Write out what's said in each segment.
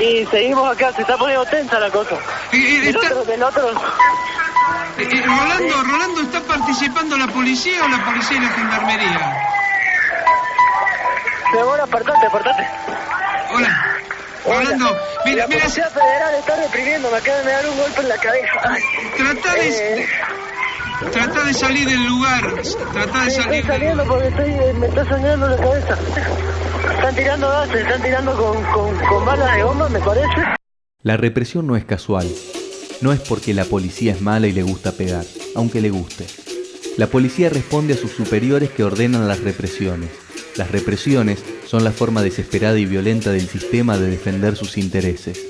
y seguimos acá, se está poniendo tensa la cosa. Eh, El otro, del otro, Eh, eh, Rolando, Rolando, ¿está participando la policía o la policía y la gendarmería? Seguro, apartate, apartate. Hola. Rolando, mira, la mira, Policía Federal está reprimiendo, me acaban de dar un golpe en la cabeza. Ay. trata de, Eh, trata de salir del lugar. Trata de sí, salir estoy del saliendo porque estoy, eh, me está sangrando la cabeza. Están tirando gases, están tirando con, con, con balas de goma, me parece. La represión no es casual. No es porque la policía es mala y le gusta pegar, aunque le guste. La policía responde a sus superiores que ordenan las represiones. Las represiones son la forma desesperada y violenta del sistema de defender sus intereses.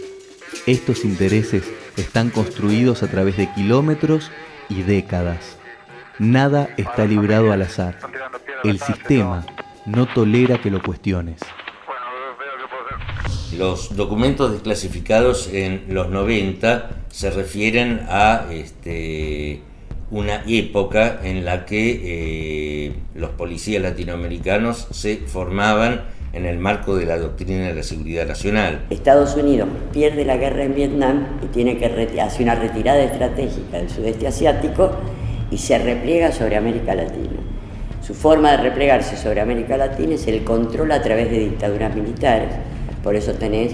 Estos intereses están construidos a través de kilómetros y décadas. Nada está librado al azar. El sistema no tolera que lo cuestiones. Los documentos desclasificados en los 90 se refieren a este, una época en la que eh, los policías latinoamericanos se formaban en el marco de la doctrina de la seguridad nacional. Estados Unidos pierde la guerra en Vietnam y tiene que reti- hace una retirada estratégica del sudeste asiático y se repliega sobre América Latina. Su forma de replegarse sobre América Latina es el control a través de dictaduras militares. Por eso tenés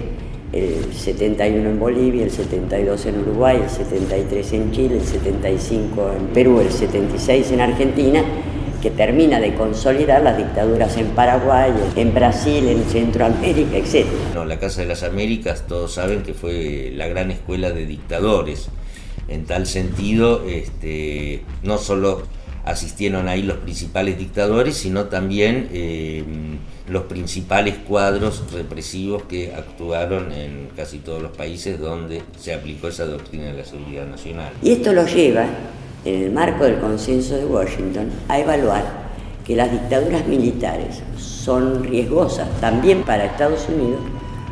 el 71 en Bolivia, el 72 en Uruguay, el 73 en Chile, el 75 en Perú, el 76 en Argentina, que termina de consolidar las dictaduras en Paraguay, en Brasil, en Centroamérica, etc. La Casa de las Américas todos saben que fue la gran escuela de dictadores. En tal sentido, este, no solo asistieron ahí los principales dictadores, sino también eh, los principales cuadros represivos que actuaron en casi todos los países donde se aplicó esa doctrina de la seguridad nacional. Y esto lo lleva, en el marco del consenso de Washington, a evaluar que las dictaduras militares son riesgosas también para Estados Unidos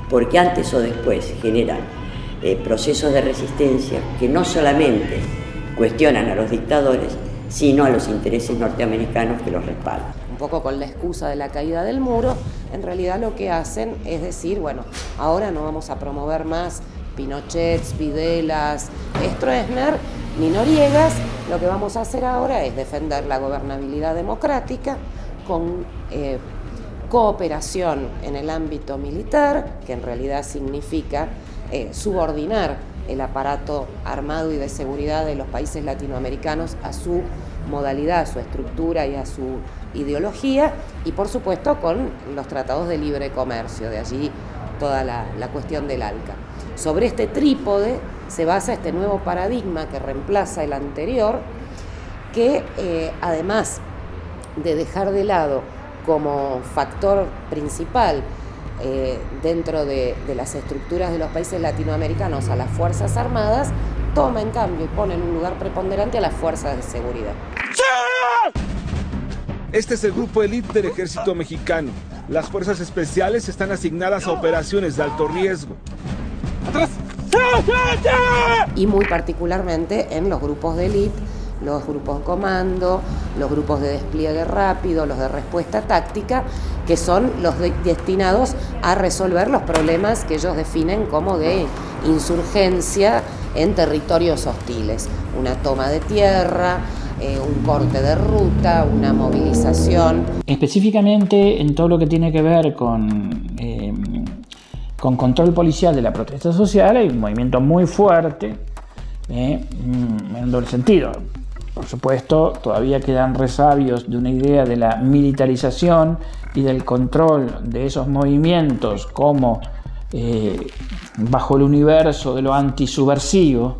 porque antes o después generan eh, procesos de resistencia que no solamente cuestionan a los dictadores, sino a los intereses norteamericanos que los respaldan. un poco con la excusa de la caída del muro, en realidad lo que hacen es decir, bueno, ahora no vamos a promover más Pinochets, Videlas, Stroessner ni Noriegas, lo que vamos a hacer ahora es defender la gobernabilidad democrática con eh, cooperación en el ámbito militar, que en realidad significa eh, subordinar el aparato armado y de seguridad de los países latinoamericanos a su modalidad, a su estructura y a su ideología, y por supuesto con los tratados de libre comercio, de allí toda la, cuestión del ALCA. Sobre este trípode se basa este nuevo paradigma que reemplaza el anterior, que eh, además de dejar de lado como factor principal eh, dentro de, de, las estructuras de los países latinoamericanos a las Fuerzas Armadas, toma en cambio y pone en un lugar preponderante a las Fuerzas de Seguridad. Este es el grupo elite del ejército mexicano. Las fuerzas especiales están asignadas a operaciones de alto riesgo. ¡Atrás! Y muy particularmente en los grupos de élite, los grupos de comando, los grupos de despliegue rápido, los de respuesta táctica, que son los de destinados a resolver los problemas que ellos definen como de insurgencia en territorios hostiles. Una toma de tierra, eh, un corte de ruta, una movilización. Específicamente en todo lo que tiene que ver con, eh, con control policial de la protesta social hay un movimiento muy fuerte eh, en un doble sentido. Por supuesto, todavía quedan resabios de una idea de la militarización y del control de esos movimientos como eh, bajo el universo de lo antisubversivo,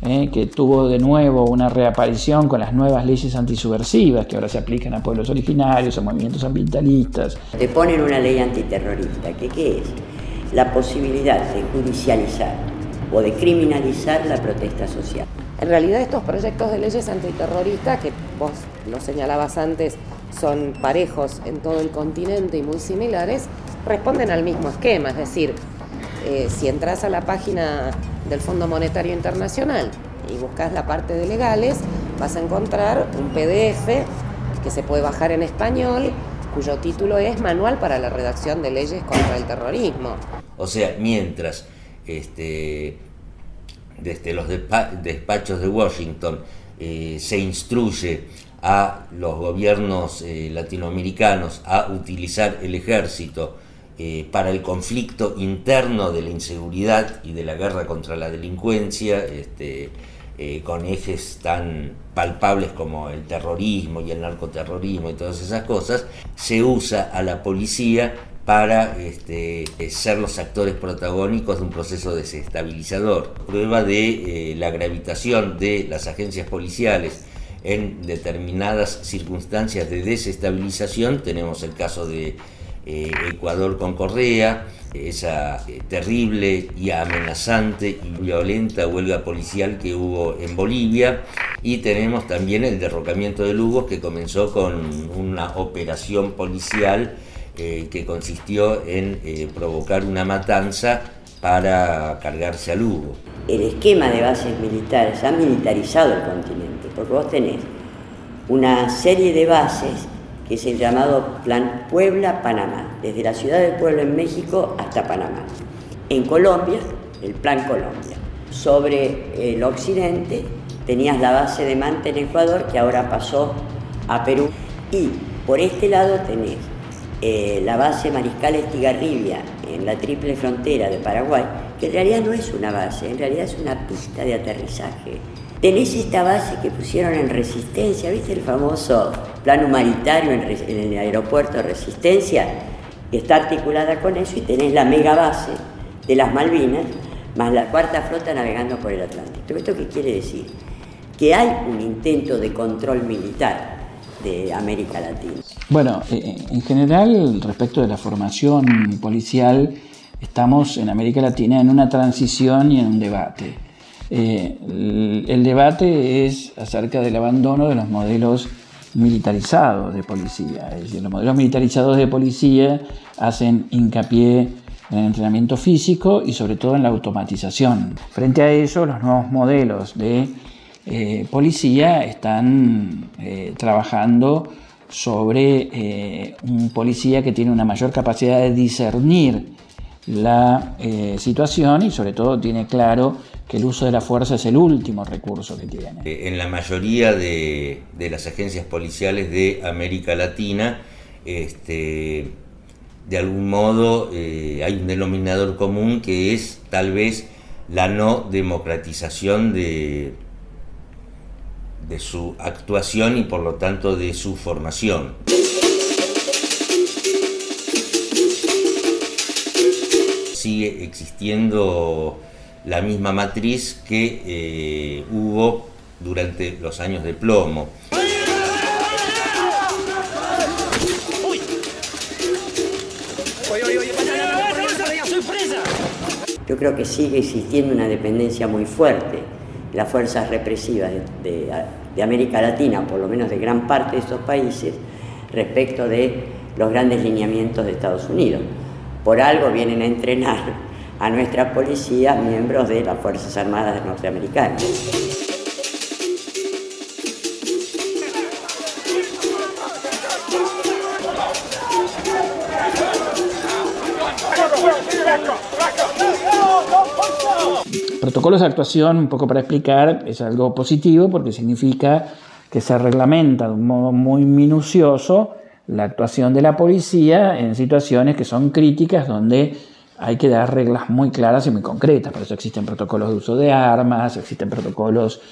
eh, que tuvo de nuevo una reaparición con las nuevas leyes antisubversivas que ahora se aplican a pueblos originarios, a movimientos ambientalistas. Te ponen una ley antiterrorista, que ¿qué es? La posibilidad de judicializar o de criminalizar la protesta social. En realidad estos proyectos de leyes antiterroristas, que vos lo señalabas antes, son parejos en todo el continente y muy similares, responden al mismo esquema, es decir, eh, si entras a la página del Fondo Monetario Internacional y buscas la parte de legales, vas a encontrar un PDF que se puede bajar en español cuyo título es Manual para la redacción de leyes contra el terrorismo. O sea, mientras este, desde los despachos de Washington eh, se instruye a los gobiernos eh, latinoamericanos a utilizar el ejército eh, para el conflicto interno de la inseguridad y de la guerra contra la delincuencia, este, con ejes tan palpables como el terrorismo y el narcoterrorismo y todas esas cosas, se usa a la policía para este, ser los actores protagónicos de un proceso desestabilizador. Prueba de eh, la gravitación de las agencias policiales en determinadas circunstancias de desestabilización, tenemos el caso de eh, Ecuador con Correa, esa eh, terrible y amenazante y violenta huelga policial que hubo en Bolivia, y tenemos también el derrocamiento de Lugo que comenzó con una operación policial eh, que consistió en eh, provocar una matanza para cargarse a Lugo. El esquema de bases militares ha militarizado el continente, porque vos tenés una serie de bases que es el llamado Plan Puebla-Panamá, desde la ciudad del pueblo en México hasta Panamá. En Colombia, el Plan Colombia. Sobre el occidente tenías la base de Manta en Ecuador, que ahora pasó a Perú. Y por este lado tenés eh, la base Mariscal Estigarribia en la triple frontera de Paraguay, que en realidad no es una base, en realidad es una pista de aterrizaje. Tenés esta base que pusieron en Resistencia, ¿viste el famoso plan humanitario en, el aeropuerto Resistencia? Está articulada con eso y tenés la mega base de las Malvinas, más la cuarta flota navegando por el Atlántico. ¿Esto qué quiere decir? Que hay un intento de control militar de América Latina. Bueno, eh, eh, en general, respecto de la formación policial, estamos en América Latina en una transición y en un debate. Eh, el, debate es acerca del abandono de los modelos militarizados de policía. Es decir, los modelos militarizados de policía hacen hincapié en el entrenamiento físico y sobre todo en la automatización. Frente a eso, los nuevos modelos de policía están trabajando sobre eh, un policía que tiene una mayor capacidad de discernir la eh, situación y sobre todo tiene claro que el uso de la fuerza es el último recurso que tiene. Eh, en la mayoría de, las agencias policiales de América Latina, este, de algún modo hay un denominador común que es tal vez la no democratización de, de su actuación y por lo tanto de su formación. Sigue existiendo la misma matriz que eh, hubo durante los años de plomo. Yo creo que sigue existiendo una dependencia muy fuerte las fuerzas represivas de, América Latina, por lo menos de gran parte de estos países, respecto de los grandes lineamientos de Estados Unidos. Por algo vienen a entrenar a nuestra policía miembros de las Fuerzas Armadas norteamericanas. Protocolos de actuación, un poco para explicar, es algo positivo porque significa que se reglamenta de un modo muy minucioso la actuación de la policía en situaciones que son críticas donde hay que dar reglas muy claras y muy concretas. Por eso existen protocolos de uso de armas, existen protocolos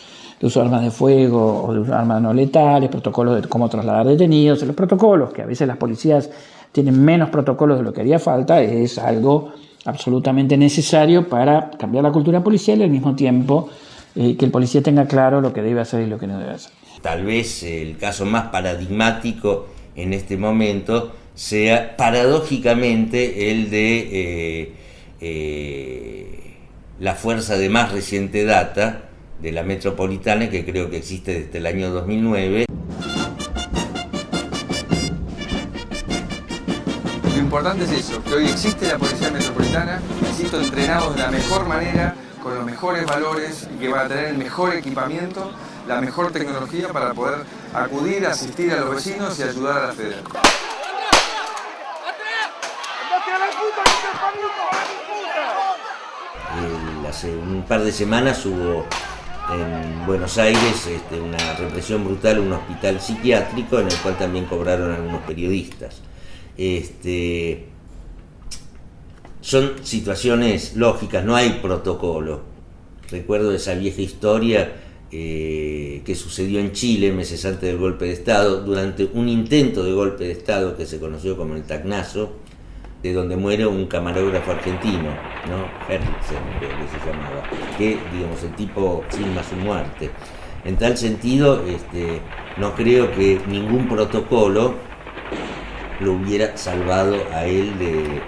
de uso de armas de fuego o de armas no letales, protocolos de cómo trasladar detenidos. Los protocolos, que a veces las policías tienen menos protocolos de lo que haría falta, es algo absolutamente necesario para cambiar la cultura policial y al mismo tiempo eh, que el policía tenga claro lo que debe hacer y lo que no debe hacer. Tal vez el caso más paradigmático en este momento sea paradójicamente el de eh, eh, la fuerza de más reciente data de la metropolitana que creo que existe desde el año 2009. importante es eso, que hoy existe la Policía Metropolitana, Metropolitana, me siento entrenado de la mejor manera, con los mejores valores y que van a tener el mejor equipamiento, la mejor tecnología para poder acudir, asistir a los vecinos y ayudar a la Eh, hace un par de semanas hubo en Buenos Aires este, una represión brutal en un hospital psiquiátrico en el cual también cobraron algunos periodistas. Este, son situaciones lógicas, no hay protocolo. Recuerdo esa vieja historia eh, que sucedió en Chile meses antes del golpe de Estado, durante un intento de golpe de Estado que se conoció como el Tacnazo, de donde muere un camarógrafo argentino, ¿no? Herritzen, que se digamos, el tipo filma su muerte. En tal sentido, este, no creo que ningún protocolo lo hubiera salvado a él de,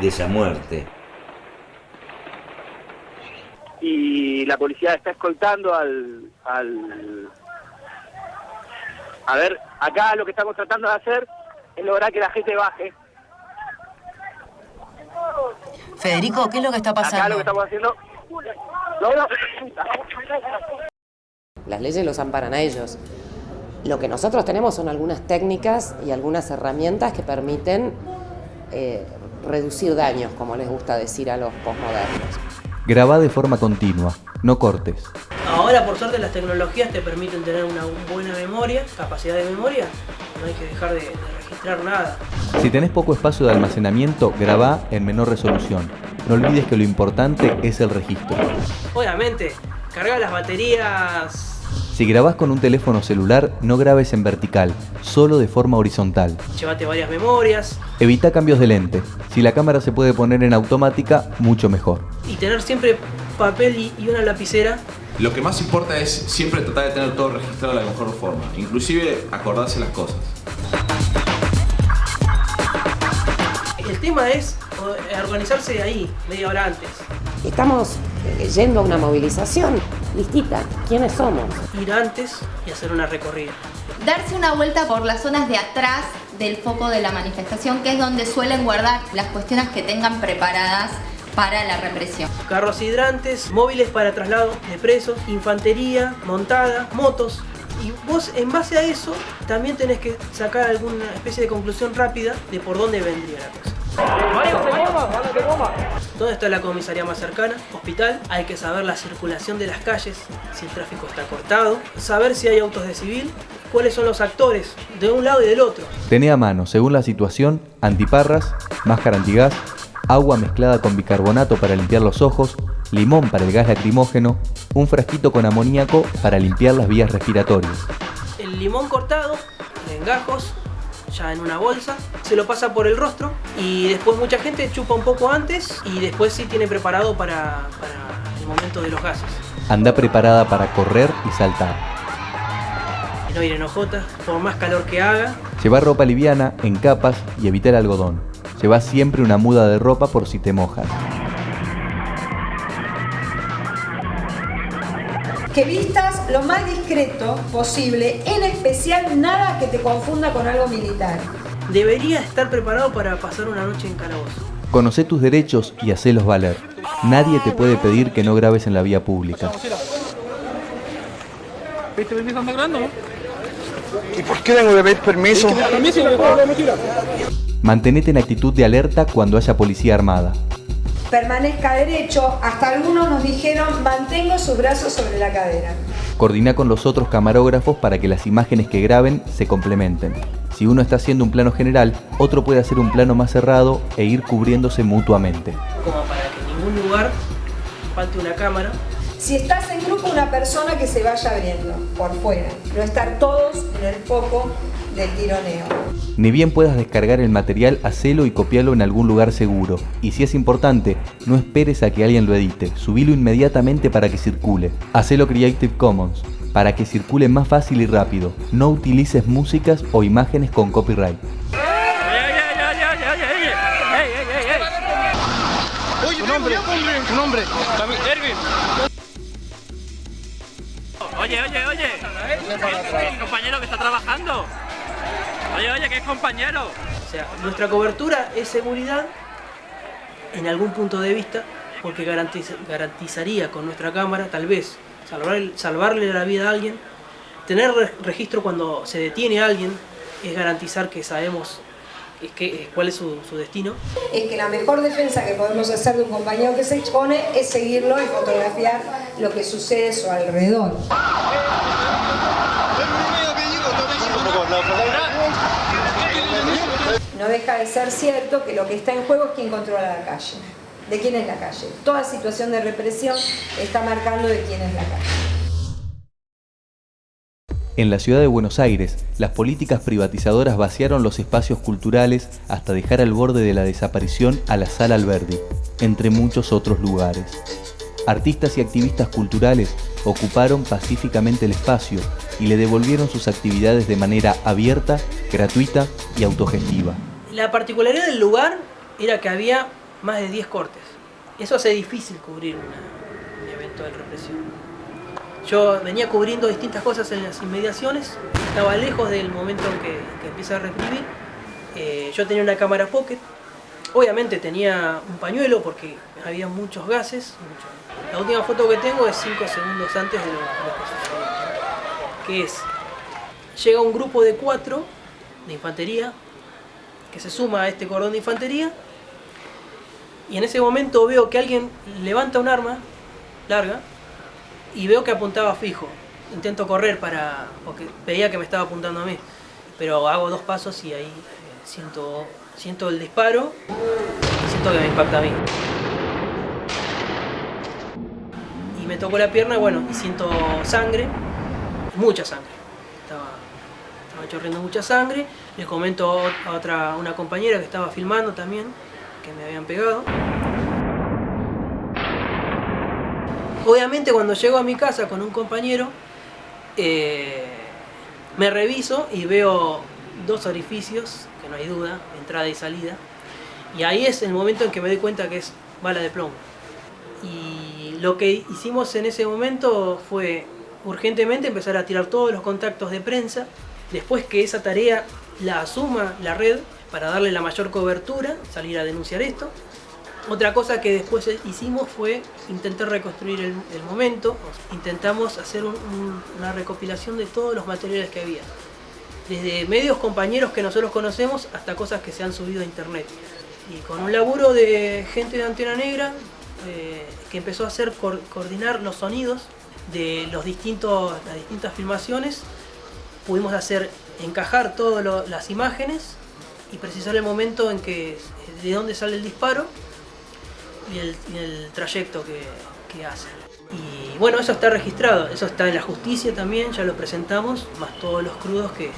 de esa muerte. Y la policía está escoltando al, al... A ver, acá lo que estamos tratando de hacer es lograr que la gente baje Federico, ¿qué es lo que está pasando? Acá lo que estamos haciendo... Las leyes los amparan a ellos. Lo que nosotros tenemos son algunas técnicas y algunas herramientas que permiten eh, reducir daños, como les gusta decir a los posmodernos. Graba de forma continua, no cortes. Ahora, por suerte, las tecnologías te permiten tener una buena memoria, capacidad de memoria. No hay que dejar de, de registrar nada. Si tenés poco espacio de almacenamiento, graba en menor resolución. No olvides que lo importante es el registro. Obviamente, carga las baterías si grabás con un teléfono celular, no grabes en vertical, solo de forma horizontal. Llévate varias memorias. Evita cambios de lente. Si la cámara se puede poner en automática, mucho mejor. Y tener siempre papel y una lapicera. Lo que más importa es siempre tratar de tener todo registrado de la mejor forma, inclusive acordarse las cosas. El tema es organizarse ahí, media hora antes. Estamos yendo a una movilización listita, ¿quiénes somos? Ir antes y hacer una recorrida. Darse una vuelta por las zonas de atrás del foco de la manifestación, que es donde suelen guardar las cuestiones que tengan preparadas para la represión. Carros hidrantes, móviles para traslado de presos, infantería, montada, motos. Y vos en base a eso también tenés que sacar alguna especie de conclusión rápida de por dónde vendría la cosa. ¿Dónde está la comisaría más cercana? Hospital. Hay que saber la circulación de las calles, si el tráfico está cortado, saber si hay autos de civil, cuáles son los actores de un lado y del otro. Tené a mano, según la situación, antiparras, máscara antigás, agua mezclada con bicarbonato para limpiar los ojos, limón para el gas lacrimógeno, un frasquito con amoníaco para limpiar las vías respiratorias. El limón cortado en gajos, ya en una bolsa, se lo pasa por el rostro y después mucha gente chupa un poco antes y después sí tiene preparado para, para el momento de los gases. Anda preparada para correr y saltar. No ir en ojotas, por más calor que haga. Llevar ropa liviana, en capas y evitar algodón. Lleva siempre una muda de ropa por si te mojas. Que vistas lo más discreto posible, en especial nada que te confunda con algo militar. Debería estar preparado para pasar una noche en calabozo. Conoce tus derechos y hacelos valer. Nadie te puede pedir que no grabes en la vía pública. ¿Viste permiso anda grabando? ¿Y por qué tengo que pedir permiso? Mantenete en actitud de alerta cuando haya policía armada permanezca derecho, hasta algunos nos dijeron mantengo sus brazos sobre la cadera. Coordina con los otros camarógrafos para que las imágenes que graben se complementen. Si uno está haciendo un plano general, otro puede hacer un plano más cerrado e ir cubriéndose mutuamente. Como para que en ningún lugar falte una cámara. Si estás en grupo, una persona que se vaya abriendo por fuera, no estar todos en el foco del tironeo. Ni bien puedas descargar el material, hacelo y copialo en algún lugar seguro. Y si es importante, no esperes a que alguien lo edite, subilo inmediatamente para que circule. Hacelo Creative Commons, para que circule más fácil y rápido. No utilices músicas o imágenes con copyright. Oye, oye, oye. ¿El compañero que está trabajando? Oye, oye, que es compañero. O sea, nuestra cobertura es seguridad en algún punto de vista, porque garantizaría con nuestra cámara, tal vez, salvarle la vida a alguien. Tener registro cuando se detiene a alguien es garantizar que sabemos es que, cuál es su, su destino. Es que la mejor defensa que podemos hacer de un compañero que se expone es seguirlo y fotografiar lo que sucede a su alrededor. No deja de ser cierto que lo que está en juego es quién controla la calle. ¿De quién es la calle? Toda situación de represión está marcando de quién es la calle. En la ciudad de Buenos Aires, las políticas privatizadoras vaciaron los espacios culturales hasta dejar al borde de la desaparición a la Sala Alberdi, entre muchos otros lugares. Artistas y activistas culturales ocuparon pacíficamente el espacio y le devolvieron sus actividades de manera abierta, gratuita y autogestiva. La particularidad del lugar era que había más de 10 cortes. Eso hace difícil cubrir un evento de represión. Yo venía cubriendo distintas cosas en las inmediaciones, estaba lejos del momento en que, que empieza a reprimir. Eh, yo tenía una cámara pocket, obviamente tenía un pañuelo porque había muchos gases. La última foto que tengo es 5 segundos antes de lo, lo que sucedió. es, llega un grupo de cuatro de infantería que se suma a este cordón de infantería y en ese momento veo que alguien levanta un arma larga y veo que apuntaba fijo. Intento correr para. porque veía que me estaba apuntando a mí. Pero hago dos pasos y ahí eh, siento, siento el disparo y siento que me impacta a mí. Y me tocó la pierna, bueno, y siento sangre, mucha sangre. Estaba, estaba chorreando mucha sangre. Le comento a otra, una compañera que estaba filmando también, que me habían pegado. Obviamente cuando llego a mi casa con un compañero, eh, me reviso y veo dos orificios, que no hay duda, entrada y salida. Y ahí es el momento en que me doy cuenta que es bala de plomo. Lo que hicimos en ese momento fue urgentemente empezar a tirar todos los contactos de prensa, después que esa tarea la asuma la red para darle la mayor cobertura, salir a denunciar esto. Otra cosa que después hicimos fue intentar reconstruir el, momento. Intentamos hacer un- un- una recopilación de todos los materiales que había. Desde medios compañeros que nosotros conocemos hasta cosas que se han subido a internet. Y con un laburo de gente de Antena Negra eh, que empezó a hacer coordinar los sonidos de los distintos, las distintas filmaciones, pudimos hacer encajar todas las imágenes y precisar el momento en que de dónde sale el disparo y el, y el trayecto que, que hace. Y bueno, eso está registrado, eso está en la justicia también, ya lo presentamos, más todos los crudos que,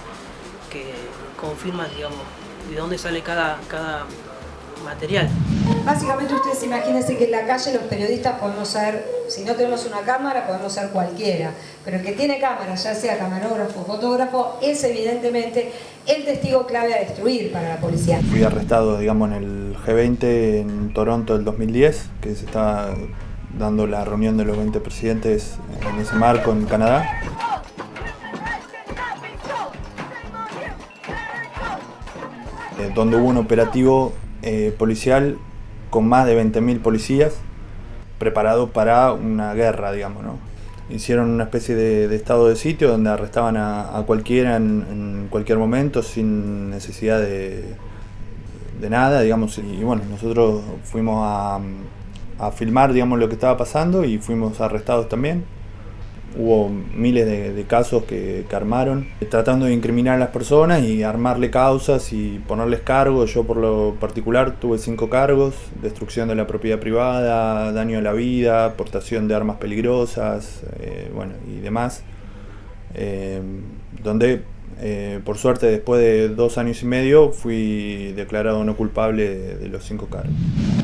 que confirman, digamos, de dónde sale cada, cada material. Básicamente ustedes imagínense que en la calle los periodistas podemos ser, si no tenemos una cámara, podemos ser cualquiera, pero el que tiene cámara, ya sea camarógrafo o fotógrafo, es evidentemente el testigo clave a destruir para la policía. Fui arrestado, digamos, en el G20 en Toronto del 2010, que se estaba dando la reunión de los 20 presidentes en ese marco en Canadá. Eh, donde hubo un operativo eh, policial con más de 20.000 policías preparado para una guerra, digamos, ¿no? Hicieron una especie de, estado de sitio donde arrestaban a, cualquiera en, en cualquier momento sin necesidad de, de nada, digamos, y bueno, nosotros fuimos a, a filmar, digamos, lo que estaba pasando y fuimos arrestados también. Hubo miles de, casos que, que armaron, tratando de incriminar a las personas y armarle causas y ponerles cargos. Yo por lo particular tuve cinco cargos, destrucción de la propiedad privada, daño a la vida, portación de armas peligrosas, eh, bueno, y demás. Eh, donde eh, por suerte después de dos años y medio fui declarado no culpable de, de los cinco cargos.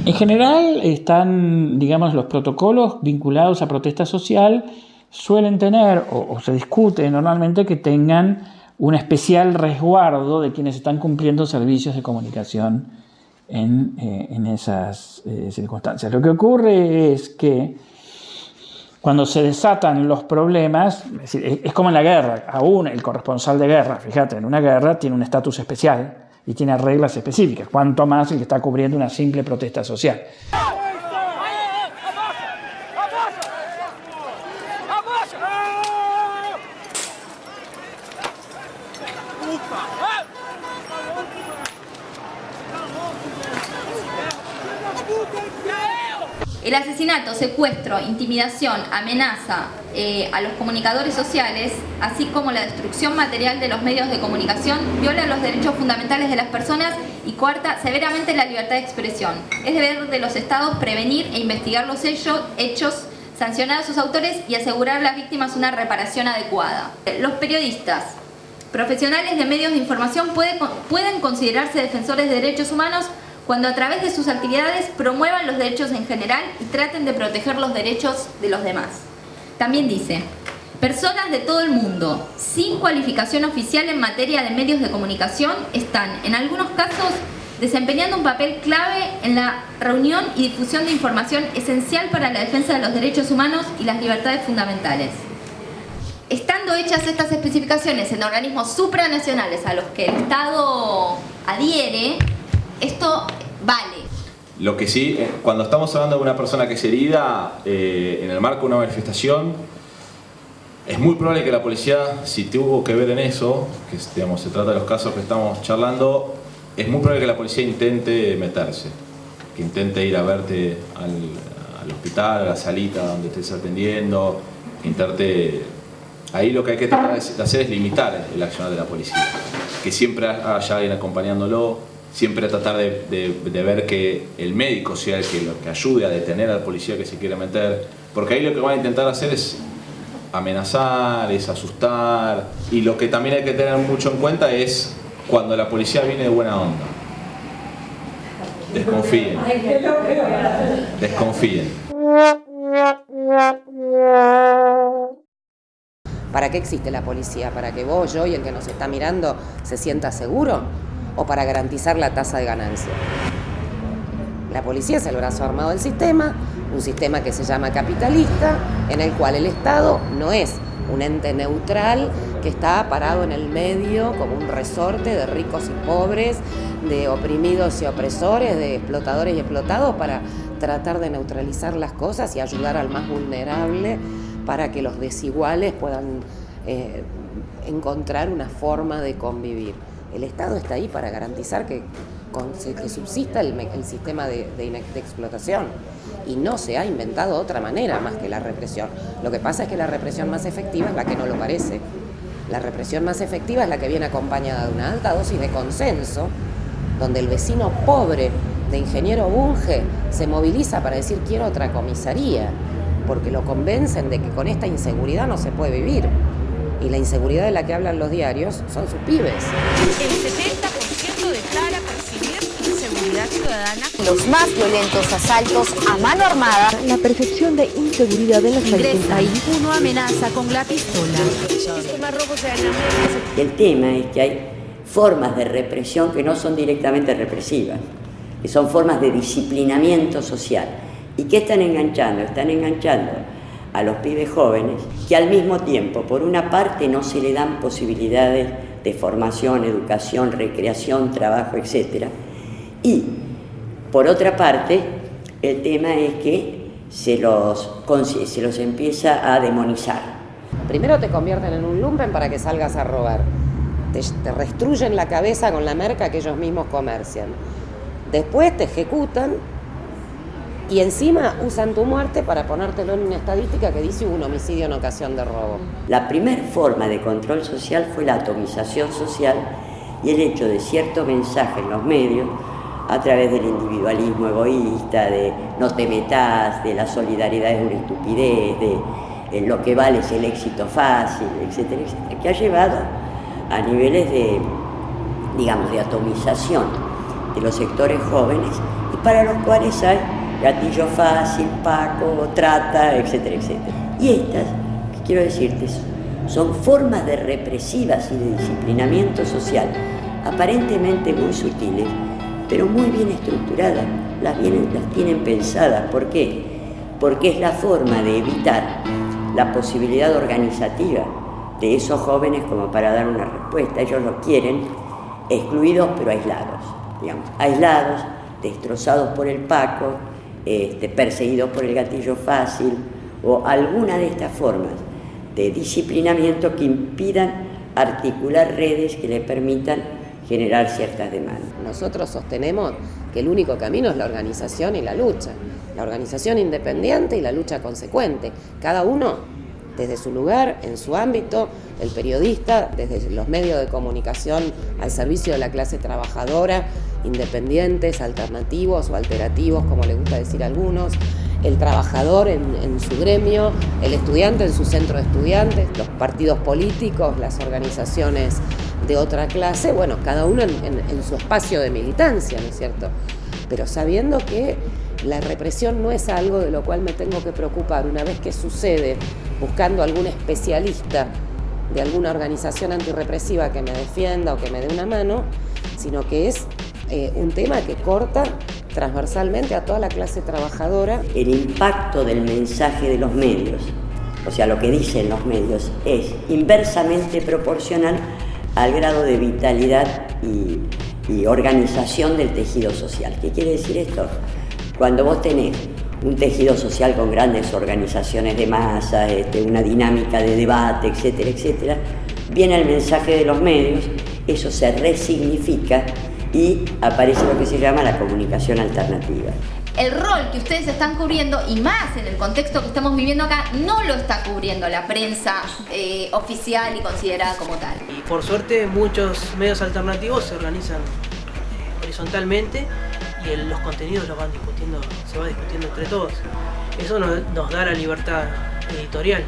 En general están, digamos, los protocolos vinculados a protesta social suelen tener, o, se discute normalmente, que tengan un especial resguardo de quienes están cumpliendo servicios de comunicación en, eh, en esas eh, circunstancias. Lo que ocurre es que cuando se desatan los problemas, es, es como en la guerra, aún el corresponsal de guerra, fíjate, en una guerra tiene un estatus especial y tiene reglas específicas, cuanto más el que está cubriendo una simple protesta social. El asesinato, secuestro, intimidación, amenaza eh, a los comunicadores sociales, así como la destrucción material de los medios de comunicación, viola los derechos fundamentales de las personas y cuarta severamente la libertad de expresión. Es deber de los estados prevenir e investigar los hechos, hechos sancionar a sus autores y asegurar a las víctimas una reparación adecuada. Los periodistas, profesionales de medios de información pueden considerarse defensores de derechos humanos cuando a través de sus actividades promuevan los derechos en general y traten de proteger los derechos de los demás. También dice, personas de todo el mundo sin cualificación oficial en materia de medios de comunicación están, en algunos casos, desempeñando un papel clave en la reunión y difusión de información esencial para la defensa de los derechos humanos y las libertades fundamentales. Estando hechas estas especificaciones en organismos supranacionales a los que el Estado adhiere, esto vale. Lo que sí, eh, cuando estamos hablando de una persona que es herida eh, en el marco de una manifestación, es muy probable que la policía, si tuvo que ver en eso, que digamos, se trata de los casos que estamos charlando, es muy probable que la policía intente meterse, que intente ir a verte al, hospital, a la salita donde estés atendiendo, intente... Ahí lo que hay que tratar de hacer es limitar el accionar de la policía, que siempre haya alguien acompañándolo, siempre tratar de, ver que el médico sea el que, que ayude a detener al policía que se quiere meter, porque ahí lo que van a intentar hacer es amenazar, es asustar, y lo que también hay que tener mucho en cuenta es cuando la policía viene de buena onda. Desconfíen. Desconfíen. ¿Para qué existe la policía? ¿Para que vos, yo y el que nos está mirando se sienta seguro? ¿O para garantizar la tasa de ganancia? La policía es el brazo armado del sistema, un sistema que se llama capitalista, en el cual el Estado no es un ente neutral que está parado en el medio como un resorte de ricos y pobres, de oprimidos y opresores, de explotadores y explotados para tratar de neutralizar las cosas y ayudar al más vulnerable para que los desiguales puedan eh, encontrar una forma de convivir. El Estado está ahí para garantizar que, subsista el, sistema de explotación y no se ha inventado otra manera más que la represión. Lo que pasa es que la represión más efectiva es la que no lo parece. La represión más efectiva es la que viene acompañada de una alta dosis de consenso, donde el vecino pobre de ingeniero Bunge se moviliza para decir quiero otra comisaría, porque lo convencen de que con esta inseguridad no se puede vivir. Y la inseguridad de la que hablan los diarios son sus pibes. El 70% declara ciudadana. Los más violentos asaltos a mano armada. La percepción de inseguridad en las Ingresa y uno amenaza con la pistola. El tema es que hay formas de represión que no son directamente represivas, que son formas de disciplinamiento social. ¿Y qué están enganchando? Están enganchando a los pibes jóvenes que al mismo tiempo, por una parte, no se le dan posibilidades de formación, educación, recreación, trabajo, etcétera, y, por otra parte, el tema es que se los, se los empieza a demonizar. Primero te convierten en un lumpen para que salgas a robar. Te, te restruyen la cabeza con la merca que ellos mismos comercian. Después te ejecutan y encima usan tu muerte para ponértelo en una estadística que dice un homicidio en ocasión de robo. La primera forma de control social fue la atomización social y el hecho de cierto mensaje en los medios a través del individualismo egoísta, de no te metas, de la solidaridad es una estupidez, de lo que vale es el éxito fácil, etcétera, etcétera, que ha llevado a niveles de, digamos, de atomización de los sectores jóvenes y para los cuales hay gatillo fácil, paco, trata, etcétera, etcétera. Y estas, quiero decirte, son formas de represivas y de disciplinamiento social aparentemente muy sutiles, pero muy bien estructuradas, las, las tienen pensadas. ¿Por qué? Porque es la forma de evitar la posibilidad organizativa de esos jóvenes como para dar una respuesta. Ellos lo quieren excluidos pero aislados, digamos, aislados, destrozados por el Paco, este, perseguidos por el gatillo fácil o alguna de estas formas de disciplinamiento que impidan articular redes que le permitan generar ciertas demandas. Nosotros sostenemos que el único camino es la organización y la lucha. La organización independiente y la lucha consecuente. Cada uno desde su lugar, en su ámbito, el periodista, desde los medios de comunicación al servicio de la clase trabajadora, independientes, alternativos o alterativos, como le gusta decir a algunos, el trabajador en, su gremio, el estudiante en su centro de estudiantes, los partidos políticos, las organizaciones de otra clase, bueno, cada uno en su espacio de militancia, ¿no es cierto? Pero sabiendo que la represión no es algo de lo cual me tengo que preocupar una vez que sucede, buscando algún especialista de alguna organización antirrepresiva que me defienda o que me dé una mano, sino que es eh, un tema que corta transversalmente a toda la clase trabajadora. El impacto del mensaje de los medios, o sea, lo que dicen los medios, es inversamente proporcional al grado de vitalidad y, organización del tejido social. ¿Qué quiere decir esto? Cuando vos tenés un tejido social con grandes organizaciones de masa, este, una dinámica de debate, etcétera, etcétera, viene el mensaje de los medios, eso se resignifica y aparece lo que se llama la comunicación alternativa. El rol que ustedes están cubriendo, y más en el contexto que estamos viviendo acá, no lo está cubriendo la prensa eh, oficial y considerada como tal. Y por suerte muchos medios alternativos se organizan eh, horizontalmente y los contenidos los van discutiendo, se va discutiendo entre todos. Eso nos, da la libertad editorial.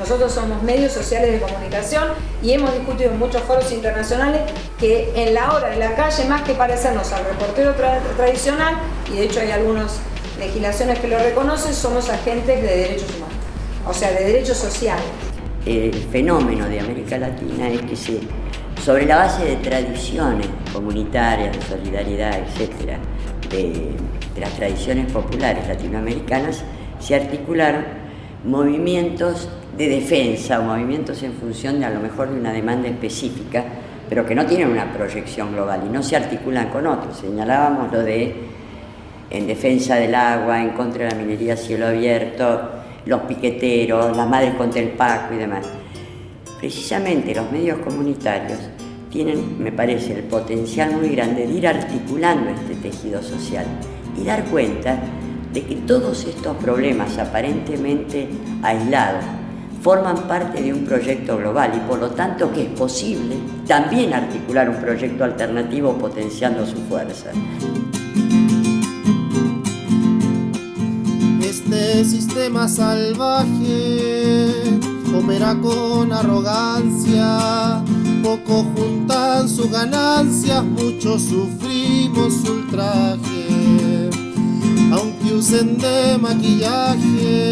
Nosotros somos medios sociales de comunicación y hemos discutido en muchos foros internacionales que en la hora de la calle, más que parecernos al reportero tradicional, y de hecho hay algunas legislaciones que lo reconocen, somos agentes de derechos humanos, o sea, de derechos sociales. El fenómeno de América Latina es que sobre la base de tradiciones comunitarias, de solidaridad, etc., de, las tradiciones populares latinoamericanas, se articularon movimientos de defensa o movimientos en función de a lo mejor de una demanda específica, pero que no tienen una proyección global y no se articulan con otros. Señalábamos lo de en defensa del agua, en contra de la minería a cielo abierto, los piqueteros, las madres contra el Paco y demás. Precisamente los medios comunitarios tienen, me parece, el potencial muy grande de ir articulando este tejido social y dar cuenta de que todos estos problemas aparentemente aislados forman parte de un proyecto global y por lo tanto que es posible también articular un proyecto alternativo potenciando su fuerza. Este sistema salvaje opera con arrogancia Pocos juntan sus ganancias, muchos sufrimos ultraje. Aunque usen de maquillaje,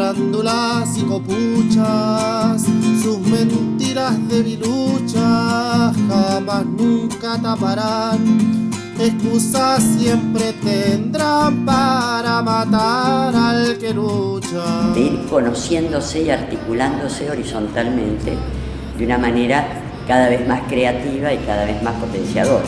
farándulas y copuchas, sus mentiras debiluchas jamás nunca taparán. Excusas siempre tendrán para matar al que lucha. De ir conociéndose y articulándose horizontalmente de una manera cada vez más creativa y cada vez más potenciadora.